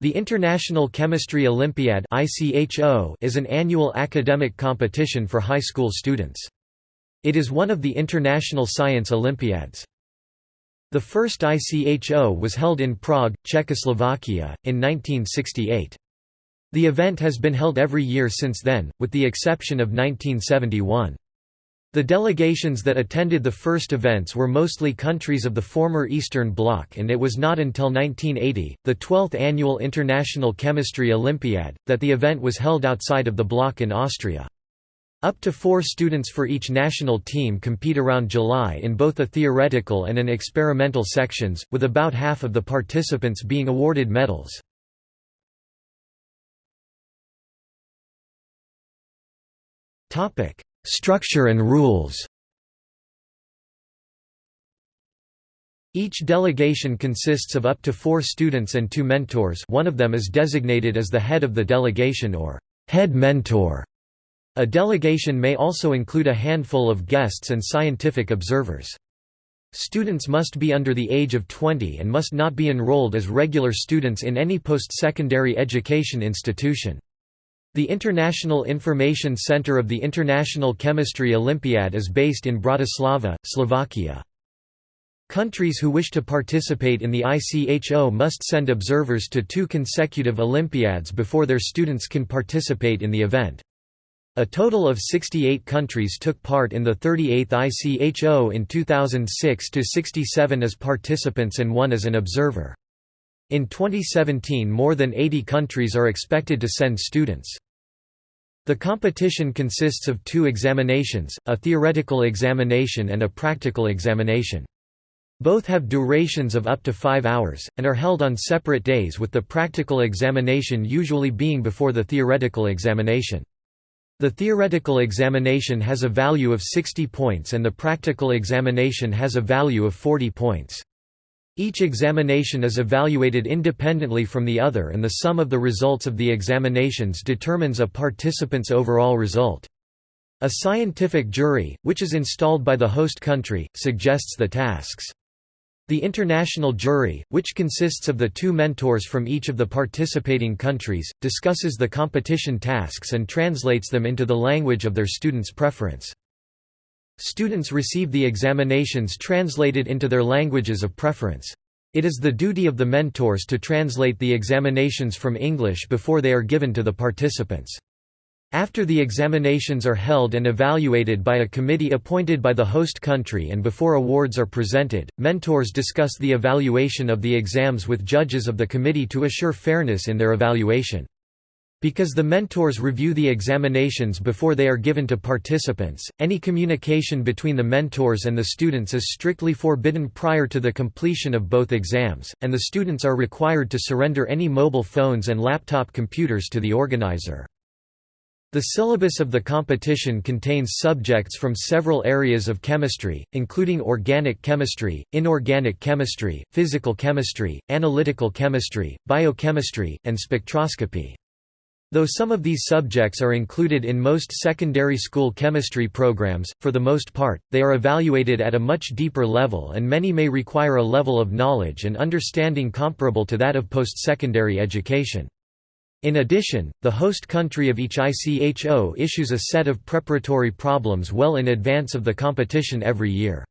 The International Chemistry Olympiad is an annual academic competition for high school students. It is one of the International Science Olympiads. The first ICHO was held in Prague, Czechoslovakia, in 1968. The event has been held every year since then, with the exception of 1971. The delegations that attended the first events were mostly countries of the former Eastern Bloc and it was not until 1980, the 12th annual International Chemistry Olympiad, that the event was held outside of the bloc in Austria. Up to four students for each national team compete around July in both a theoretical and an experimental sections, with about half of the participants being awarded medals. Topic: Structure and rules Each delegation consists of up to four students and two mentors one of them is designated as the head of the delegation or head mentor. A delegation may also include a handful of guests and scientific observers. Students must be under the age of 20 and must not be enrolled as regular students in any post-secondary education institution. The International Information Center of the International Chemistry Olympiad is based in Bratislava, Slovakia. Countries who wish to participate in the ICHO must send observers to two consecutive Olympiads before their students can participate in the event. A total of 68 countries took part in the 38th ICHO in 2006 to 67 as participants and one as an observer. In 2017 more than 80 countries are expected to send students. The competition consists of two examinations, a theoretical examination and a practical examination. Both have durations of up to five hours, and are held on separate days with the practical examination usually being before the theoretical examination. The theoretical examination has a value of 60 points and the practical examination has a value of 40 points. Each examination is evaluated independently from the other and the sum of the results of the examinations determines a participant's overall result. A scientific jury, which is installed by the host country, suggests the tasks. The international jury, which consists of the two mentors from each of the participating countries, discusses the competition tasks and translates them into the language of their students' preference. Students receive the examinations translated into their languages of preference. It is the duty of the mentors to translate the examinations from English before they are given to the participants. After the examinations are held and evaluated by a committee appointed by the host country and before awards are presented, mentors discuss the evaluation of the exams with judges of the committee to assure fairness in their evaluation. Because the mentors review the examinations before they are given to participants, any communication between the mentors and the students is strictly forbidden prior to the completion of both exams, and the students are required to surrender any mobile phones and laptop computers to the organizer. The syllabus of the competition contains subjects from several areas of chemistry, including organic chemistry, inorganic chemistry, physical chemistry, analytical chemistry, biochemistry, and spectroscopy. Though some of these subjects are included in most secondary school chemistry programs, for the most part, they are evaluated at a much deeper level and many may require a level of knowledge and understanding comparable to that of post-secondary education. In addition, the host country of each ICHO issues a set of preparatory problems well in advance of the competition every year.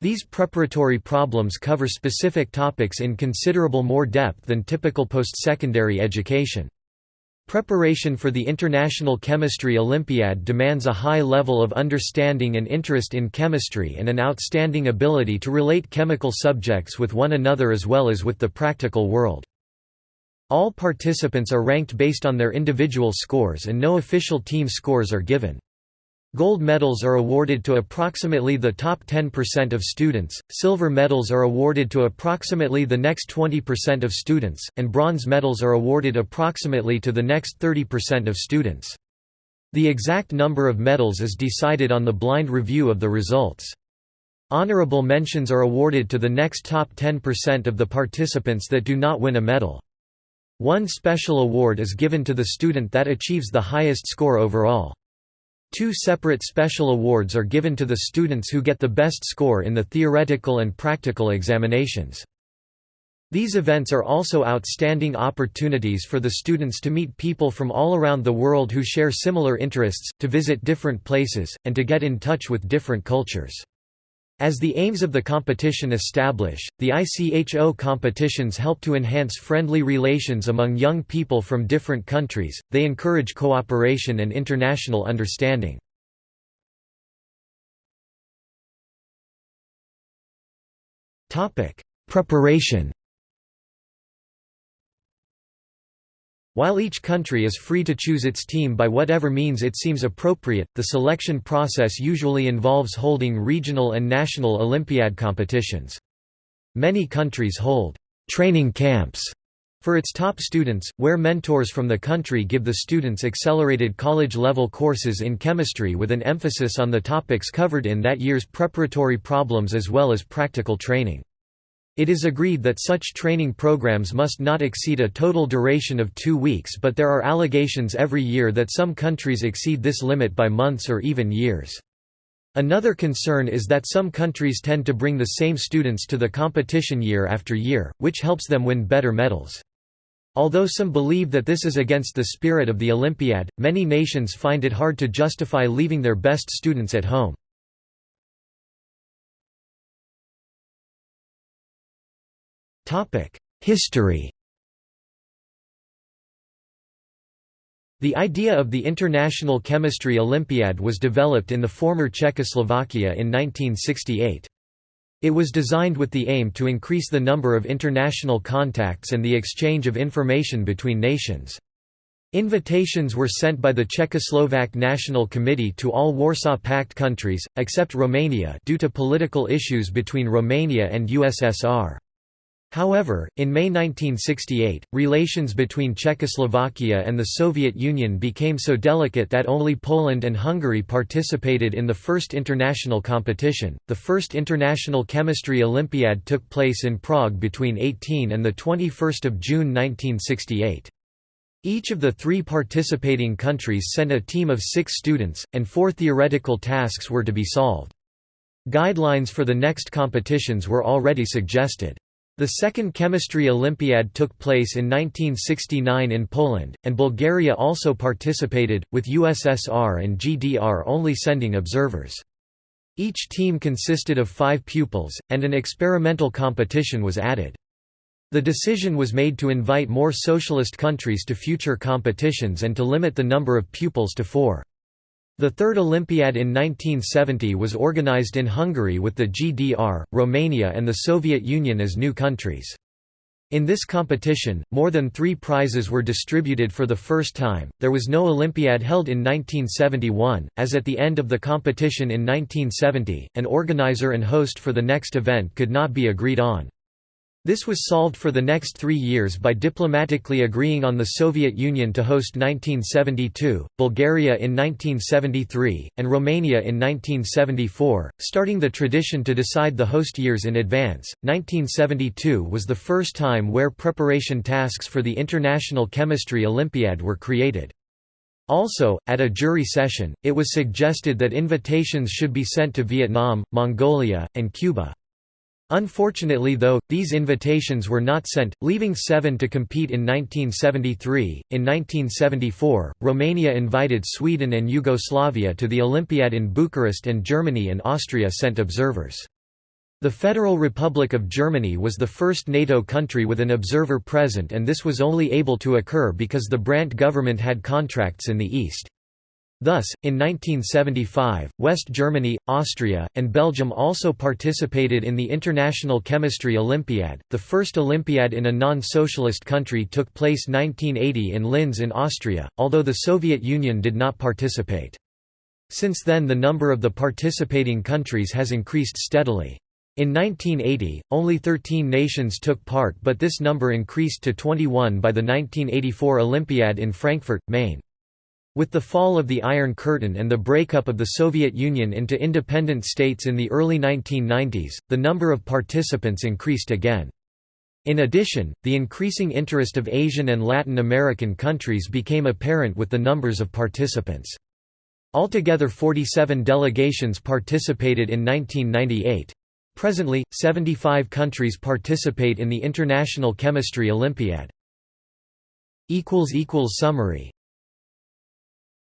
These preparatory problems cover specific topics in considerable more depth than typical post-secondary education. Preparation for the International Chemistry Olympiad demands a high level of understanding and interest in chemistry and an outstanding ability to relate chemical subjects with one another as well as with the practical world. All participants are ranked based on their individual scores and no official team scores are given. Gold medals are awarded to approximately the top 10% of students, silver medals are awarded to approximately the next 20% of students, and bronze medals are awarded approximately to the next 30% of students. The exact number of medals is decided on the blind review of the results. Honorable mentions are awarded to the next top 10% of the participants that do not win a medal. One special award is given to the student that achieves the highest score overall. Two separate special awards are given to the students who get the best score in the theoretical and practical examinations. These events are also outstanding opportunities for the students to meet people from all around the world who share similar interests, to visit different places, and to get in touch with different cultures. As the aims of the competition establish, the ICHO competitions help to enhance friendly relations among young people from different countries, they encourage cooperation and international understanding. Preparation While each country is free to choose its team by whatever means it seems appropriate, the selection process usually involves holding regional and national Olympiad competitions. Many countries hold «training camps» for its top students, where mentors from the country give the students accelerated college-level courses in chemistry with an emphasis on the topics covered in that year's preparatory problems as well as practical training. It is agreed that such training programs must not exceed a total duration of two weeks but there are allegations every year that some countries exceed this limit by months or even years. Another concern is that some countries tend to bring the same students to the competition year after year, which helps them win better medals. Although some believe that this is against the spirit of the Olympiad, many nations find it hard to justify leaving their best students at home. History The idea of the International Chemistry Olympiad was developed in the former Czechoslovakia in 1968. It was designed with the aim to increase the number of international contacts and the exchange of information between nations. Invitations were sent by the Czechoslovak National Committee to all Warsaw Pact countries, except Romania due to political issues between Romania and USSR. However, in May 1968, relations between Czechoslovakia and the Soviet Union became so delicate that only Poland and Hungary participated in the first international competition. The first International Chemistry Olympiad took place in Prague between 18 and the 21st of June 1968. Each of the three participating countries sent a team of six students, and four theoretical tasks were to be solved. Guidelines for the next competitions were already suggested. The Second Chemistry Olympiad took place in 1969 in Poland, and Bulgaria also participated, with USSR and GDR only sending observers. Each team consisted of five pupils, and an experimental competition was added. The decision was made to invite more socialist countries to future competitions and to limit the number of pupils to four. The Third Olympiad in 1970 was organized in Hungary with the GDR, Romania and the Soviet Union as new countries. In this competition, more than three prizes were distributed for the first time. There was no Olympiad held in 1971, as at the end of the competition in 1970, an organizer and host for the next event could not be agreed on. This was solved for the next three years by diplomatically agreeing on the Soviet Union to host 1972, Bulgaria in 1973, and Romania in 1974, starting the tradition to decide the host years in advance. 1972 was the first time where preparation tasks for the International Chemistry Olympiad were created. Also, at a jury session, it was suggested that invitations should be sent to Vietnam, Mongolia, and Cuba. Unfortunately though, these invitations were not sent, leaving seven to compete in 1973. In 1974, Romania invited Sweden and Yugoslavia to the Olympiad in Bucharest and Germany and Austria sent observers. The Federal Republic of Germany was the first NATO country with an observer present and this was only able to occur because the Brandt government had contracts in the East. Thus, in 1975, West Germany, Austria, and Belgium also participated in the International Chemistry Olympiad. The first Olympiad in a non socialist country took place 1980 in Linz in Austria, although the Soviet Union did not participate. Since then, the number of the participating countries has increased steadily. In 1980, only 13 nations took part, but this number increased to 21 by the 1984 Olympiad in Frankfurt, Main. With the fall of the Iron Curtain and the breakup of the Soviet Union into independent states in the early 1990s, the number of participants increased again. In addition, the increasing interest of Asian and Latin American countries became apparent with the numbers of participants. Altogether 47 delegations participated in 1998. Presently, 75 countries participate in the International Chemistry Olympiad. Summary